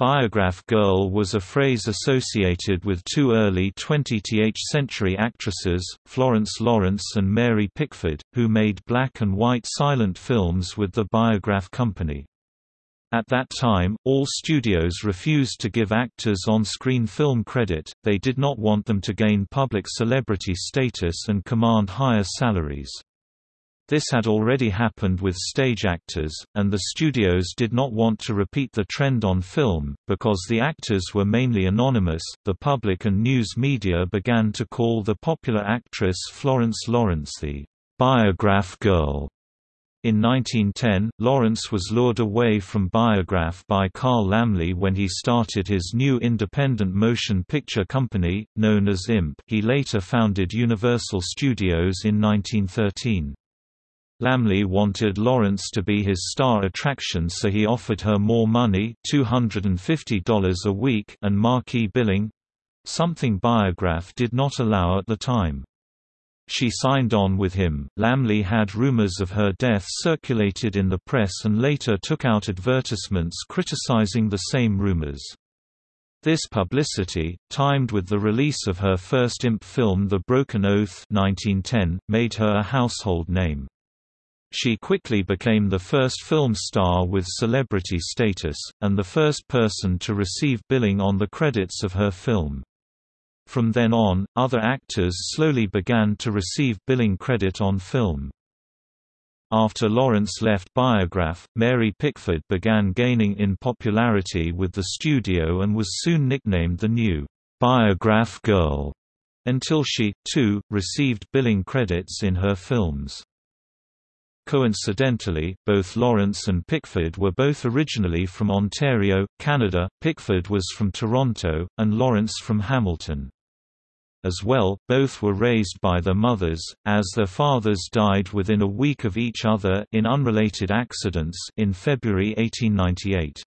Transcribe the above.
Biograph girl was a phrase associated with two early 20th century actresses, Florence Lawrence and Mary Pickford, who made black and white silent films with the Biograph Company. At that time, all studios refused to give actors on-screen film credit, they did not want them to gain public celebrity status and command higher salaries. This had already happened with stage actors, and the studios did not want to repeat the trend on film, because the actors were mainly anonymous. The public and news media began to call the popular actress Florence Lawrence the Biograph Girl. In 1910, Lawrence was lured away from Biograph by Carl Laemmle when he started his new independent motion picture company, known as IMP. He later founded Universal Studios in 1913. Laemmle wanted Lawrence to be his star attraction so he offered her more money $250 a week and marquee billing—something Biograph did not allow at the time. She signed on with him. Laemmle had rumors of her death circulated in the press and later took out advertisements criticizing the same rumors. This publicity, timed with the release of her first imp film The Broken Oath 1910, made her a household name. She quickly became the first film star with celebrity status, and the first person to receive billing on the credits of her film. From then on, other actors slowly began to receive billing credit on film. After Lawrence left Biograph, Mary Pickford began gaining in popularity with the studio and was soon nicknamed the new Biograph Girl, until she, too, received billing credits in her films. Coincidentally, both Lawrence and Pickford were both originally from Ontario, Canada, Pickford was from Toronto, and Lawrence from Hamilton. As well, both were raised by their mothers, as their fathers died within a week of each other in unrelated accidents in February 1898.